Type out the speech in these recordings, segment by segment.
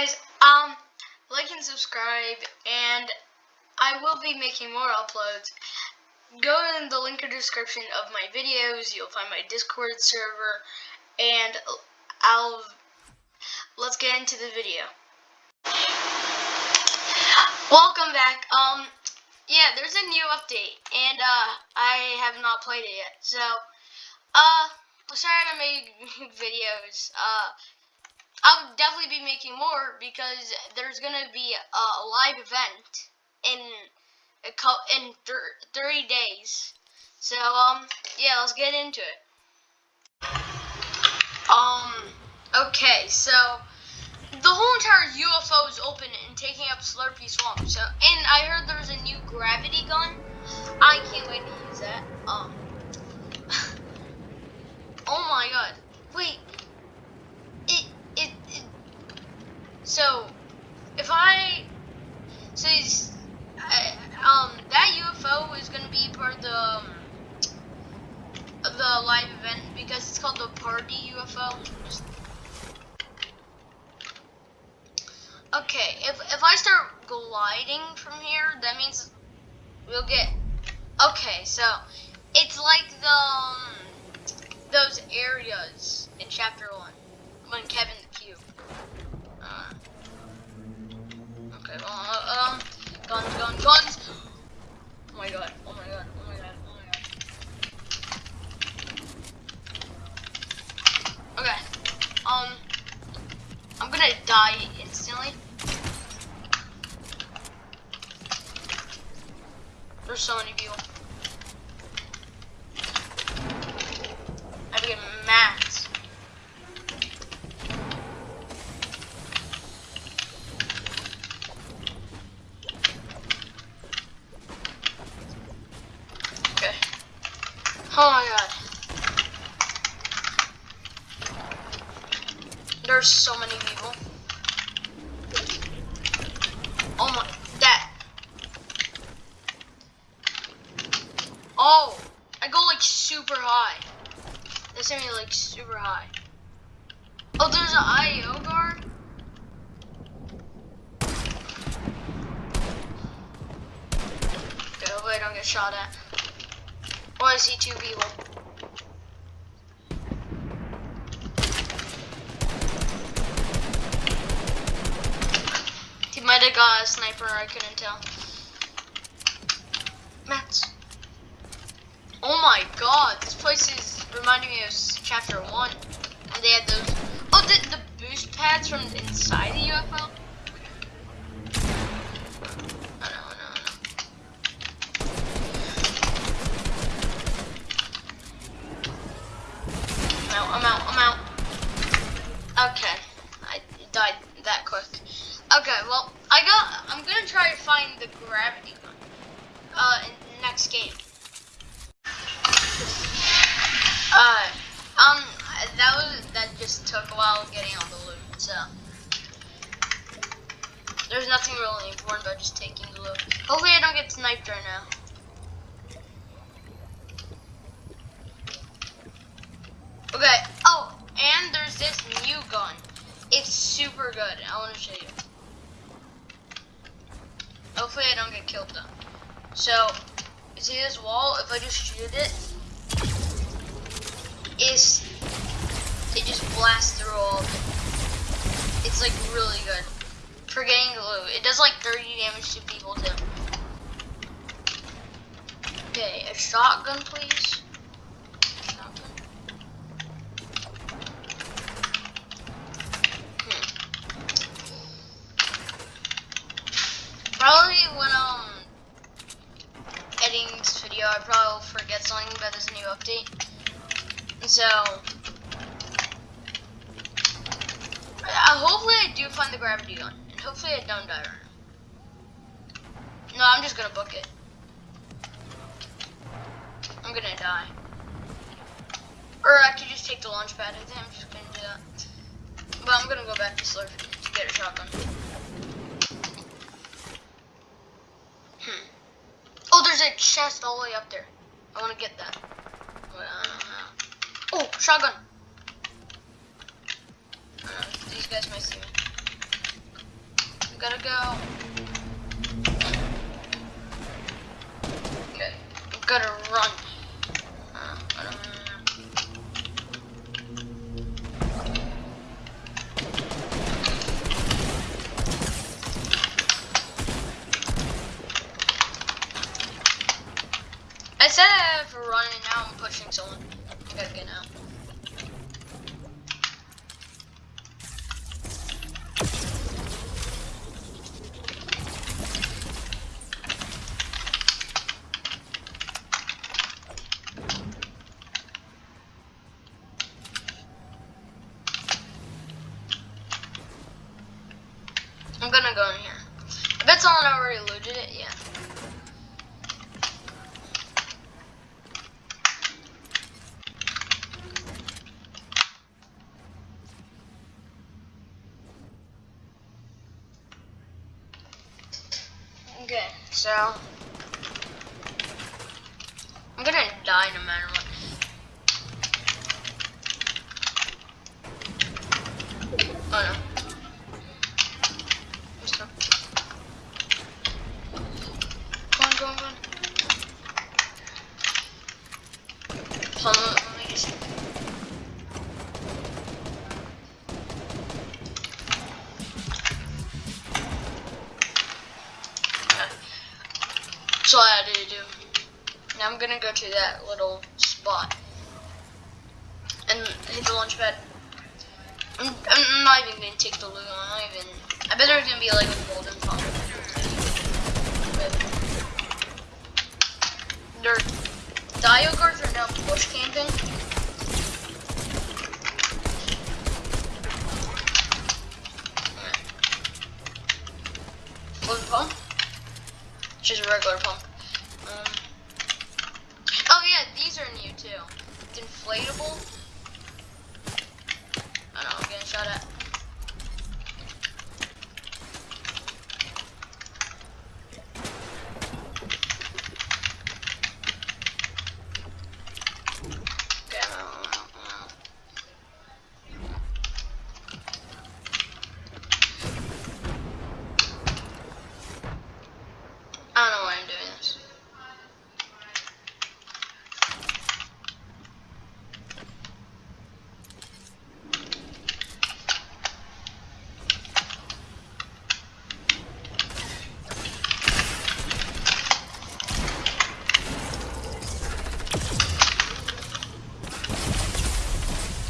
guys, um, like and subscribe, and I will be making more uploads. Go in the link in the description of my videos. You'll find my Discord server, and I'll let's get into the video. Welcome back. Um, yeah, there's a new update, and uh, I have not played it yet. So, uh, sorry to make videos. Uh I'll definitely be making more because there's gonna be a, live event in a in 30 days. So um yeah, let's get into it. Um okay, so the whole entire UFO is open and taking up Slurpy Swamp. So and I heard there's a new gravity gun. I can't wait to use that. Um Oh my god. Wait, So, if I, so I, um, that UFO is gonna be part of the, um, the live event because it's called the party UFO. Okay, if if I start gliding from here, that means we'll get. Okay, so it's like the um, those areas in chapter one when Kevin the Cube. Okay, uh, um, guns, guns, guns. Oh my god, oh my god, oh my god, oh my god. Okay, um, I'm gonna die instantly. There's so many people. I have to get mad. Oh my god. There's so many people. Oh my, that. Oh, I go like super high. They sent me like super high. Oh, there's an IO guard? Okay, hopefully I don't get shot at. Or I see two people. Might have got a sniper, I couldn't tell. Mats. Oh my god, this place is reminding me of chapter 1. And they had those. Oh, the, the boost pads from inside the UFO? I got. I'm gonna try to find the gravity gun. Uh, in the next game. Uh, um, that was that just took a while getting all the loot. So there's nothing really important about just taking the loot. Hopefully, I don't get sniped right now. Okay. Oh, and there's this new gun. It's super good. I want to show you. Hopefully I don't get killed though. So, see this wall? If I just shoot it, is it just blasts through all of it. It's like really good for getting loot. It does like 30 damage to people too. Okay, a shotgun please. Probably when um editing this video, I probably will forget something about this new update. So, uh, hopefully I do find the gravity gun, and hopefully I don't die right now. No, I'm just gonna book it. I'm gonna die. Or I could just take the launch pad. I think I'm just gonna do that. But I'm gonna go back to Slurpy to get a shotgun. Hmm. Oh, there's a chest all the way up there. I want to get that. Oh, shotgun. these guys might see me. Gotta go. Okay. Gotta run. Uh, know. I said I have to run and now I'm pushing someone. I gotta get out. I'm gonna go in here. I bet someone already looted it, yeah. Okay, so I'm gonna die no matter what. Oh no. Let's go. Go on, go on, go on. Hold on, let me just. Okay. That's all I had to do. Now I'm gonna go to that little spot and hit the launch pad. I'm, I'm not even gonna take the loot. I'm not even. I bet there's gonna be like a golden. But their IO guards are now bush camping. Golden pump. Just a regular pump. Um, oh yeah, these It's inflatable. I know, I'm getting shot at. Okay, I'm out, I'm out, I'm out. I don't know why I'm doing this.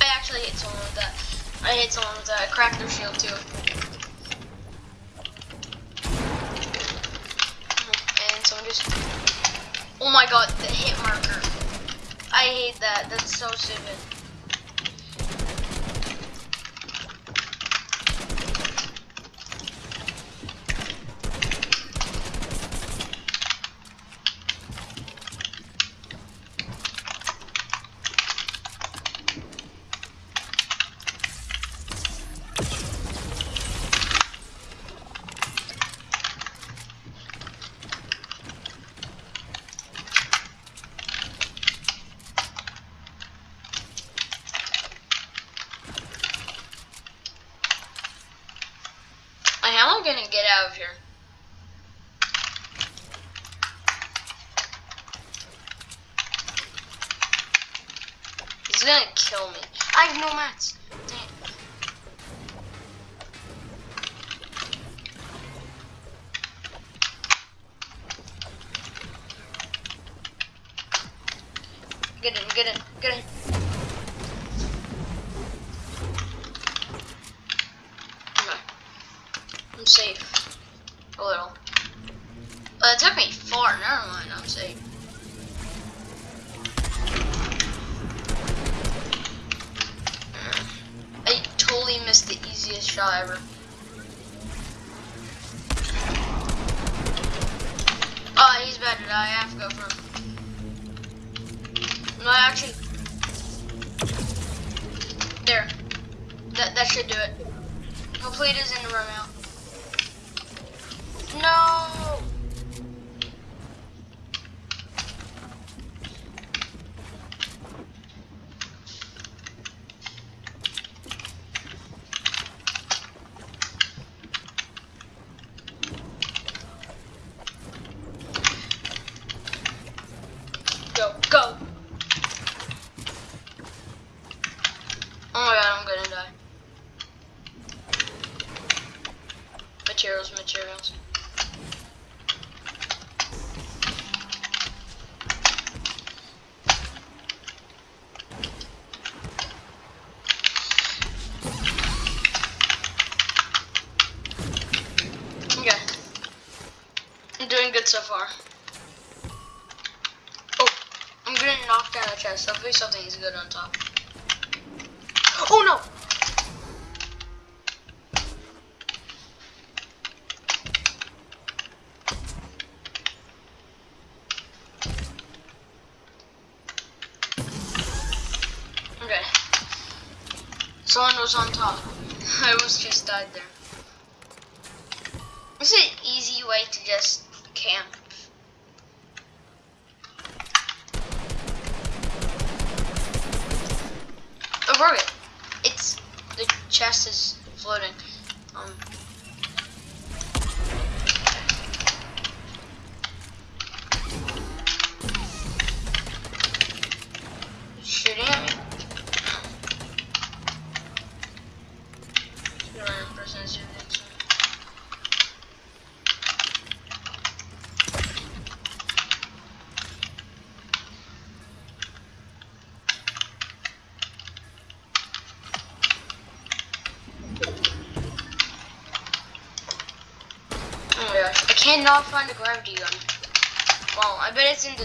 I actually hit someone with that. I hit someone with that. I shield too. And someone just. Oh my god, the hit marker. I hate that. That's so stupid. Gonna get out of here? He's gonna kill me. I have no mats. Dang. Get in, get in, get in. Okay. I'm safe. A little. Uh, it took me far. Never mind. I'm safe. I totally missed the easiest shot ever. Oh, he's about to die. I have to go for him. No, actually. There. That, that should do it. Hopefully it isn't run out. No! materials, materials. Okay. I'm doing good so far. Oh, Gonna knock down the chest. Hopefully something is good on top. Oh no! Okay. Someone was on top. I almost just died there. It's an easy way to just camp. Oh, broke it. It's the chest is floating. Um. Shooting at me. Random person is doing it, so- Oh my gosh, I cannot find a gravity gun. Well, I bet it's in the.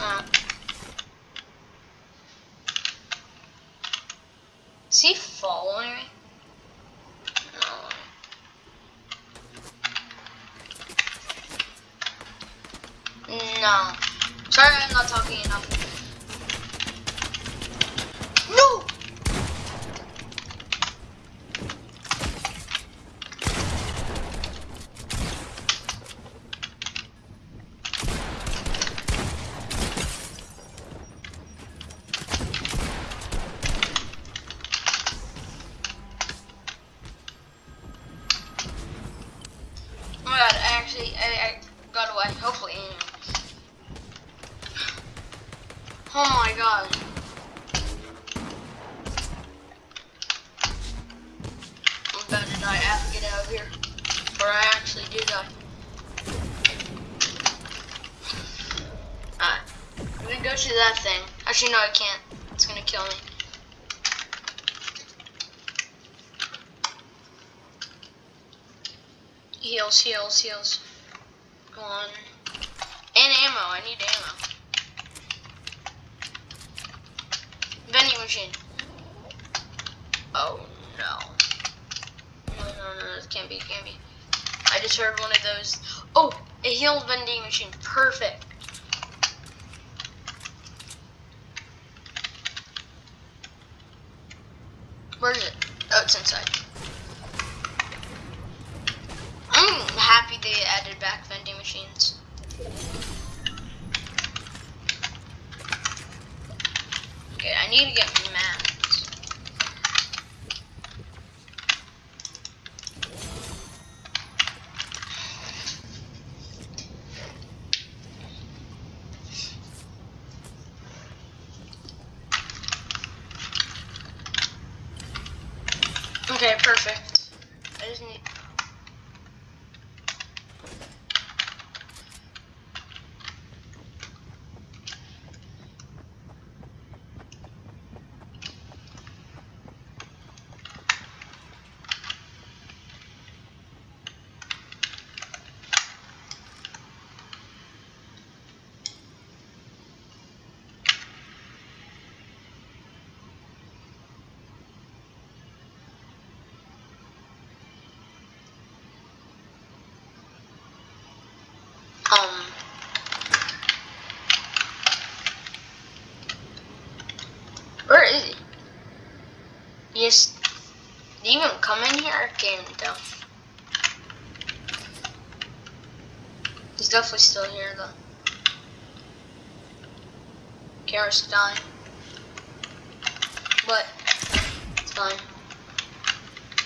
Uh. Is he following me? No. No. Sorry, I'm not talking enough. No! Oh my god, I actually, I, I got away, hopefully, anyway. Oh my god. I'm about to die. I have to get out of here. Or I actually do die. Alright. I'm gonna go to that thing. Actually, no, I can't. It's gonna kill me. Heals, heals, heals. Go on. And ammo. I need ammo. Vending machine. Oh no. No, no, no, this can't be, can't be. I just heard one of those. Oh, a healed vending machine. Perfect. Where is it? Oh, it's inside. I'm happy they added back vending machines. Okay, I need to get mats. Okay, perfect. I just need. Um. Where is he? Yes. He even come in here? Can't tell. He's definitely still here though. Camera's dying. But it's fine.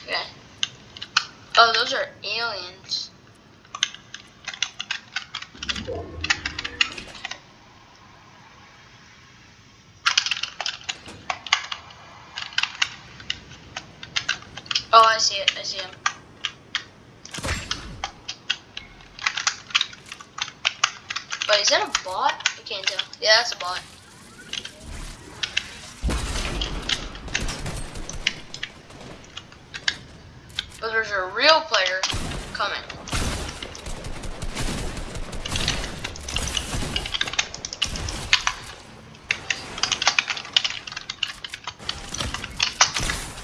Okay. Oh, those are aliens. Wait, is that a bot? I can't tell. Yeah, that's a bot. But there's a real player coming.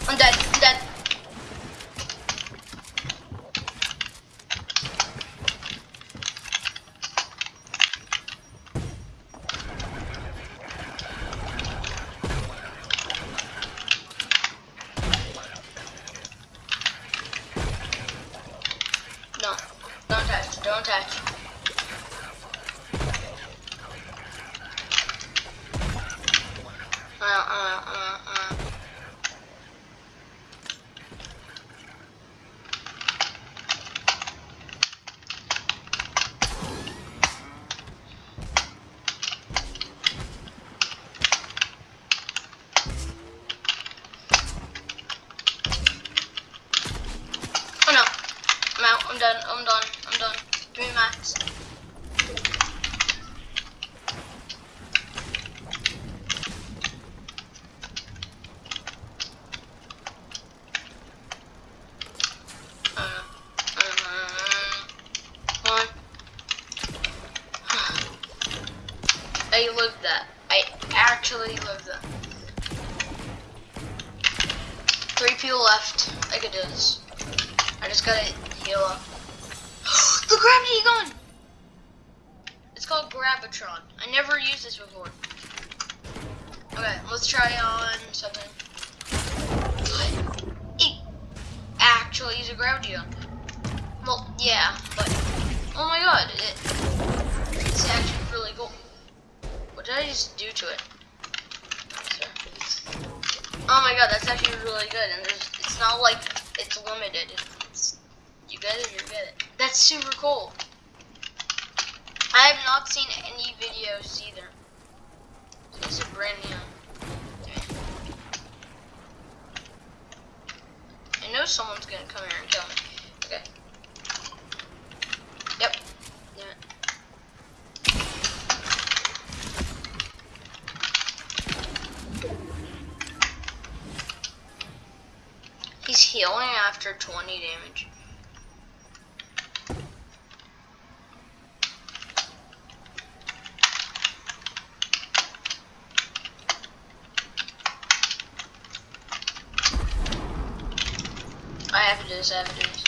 I'm dead. I'm dead. No. Don't touch. Don't touch. Uh, uh, uh, uh. Oh no. I'm out. I'm done. I'm done. I'm done. Me max. Uh, uh, one. I lived that. I actually lived that. Three people left. I could do this. I just gotta heal up. the gravity gun! It's called Grab-itron. I never used this before. Okay, let's try on something. It actually use a gravity gun. Well, yeah, but oh my god, it, it's actually really cool. What did I just do to it? Oh my god, that's actually really good, and it's not like it's limited. It's, you get it, you get it. That's super cool. I have not seen any videos either. This is brand new. I know someone's gonna come here and kill me. Okay. Yep. It. He's healing after 20 damage. I have to do this, I have to do this.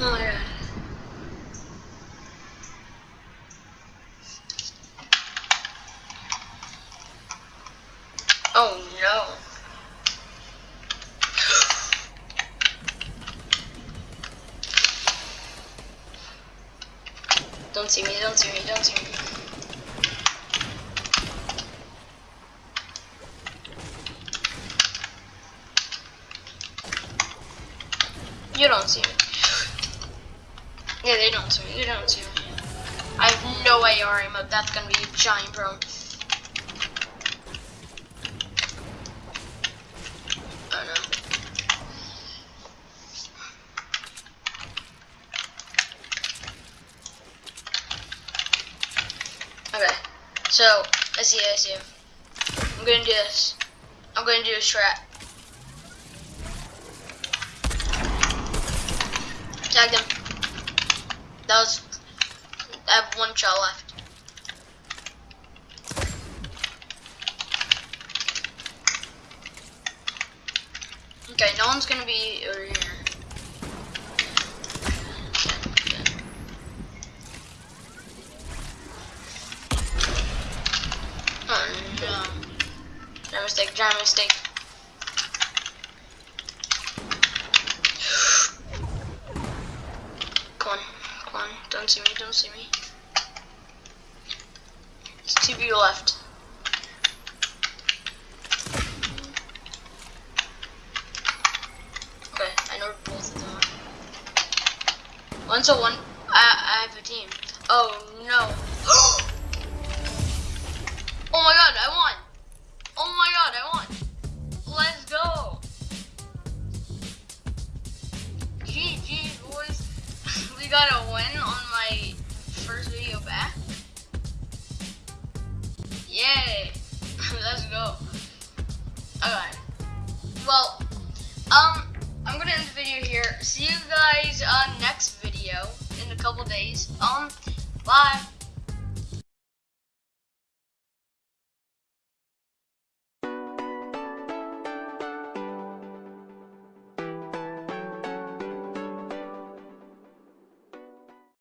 Oh my god. Oh no. Don't see me, don't see me, don't see me. You don't see me. Yeah, they don't see me, they don't see me. I have no AR ammo, that's gonna be a giant problem. Oh no. Okay, so I see, I see. I'm gonna do this. I'm gonna do a strat. Tagged him. That was. I have one shot left. Okay, no one's gonna be over here. No. Giant mistake, giant mistake. Come on, come on, don't see me, don't see me. There's two people left. Okay, I know both of them. One's a one, I, I have a team. Oh